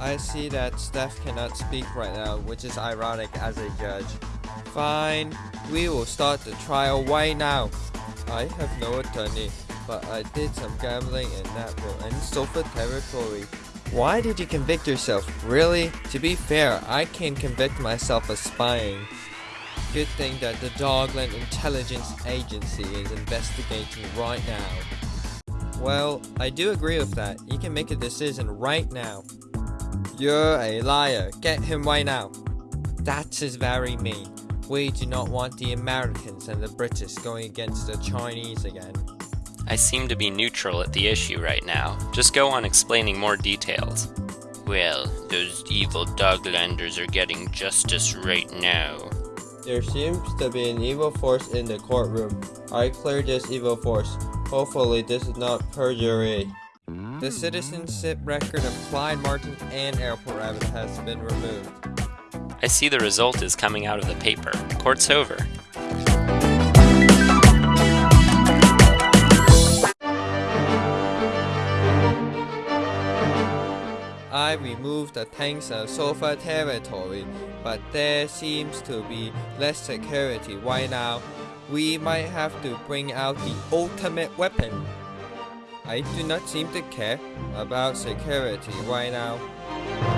I see that Steph cannot speak right now, which is ironic as a judge. Fine, we will start the trial right now. I have no attorney, but I did some gambling in Natville and Sofa territory. Why did you convict yourself? Really? To be fair, I can convict myself of spying. Good thing that the Dogland Intelligence Agency is investigating right now. Well, I do agree with that. You can make a decision right now. You're a liar. Get him right now. That is very mean. We do not want the Americans and the British going against the Chinese again. I seem to be neutral at the issue right now. Just go on explaining more details. Well, those evil Doglanders are getting justice right now. There seems to be an evil force in the courtroom. I clear this evil force. Hopefully this is not perjury. The citizenship record of Clyde Martin and Airport Rabbit has been removed. I see the result is coming out of the paper. Court's over. I removed the tanks of Sofa territory, but there seems to be less security right now. We might have to bring out the ultimate weapon. I do not seem to care about security right now.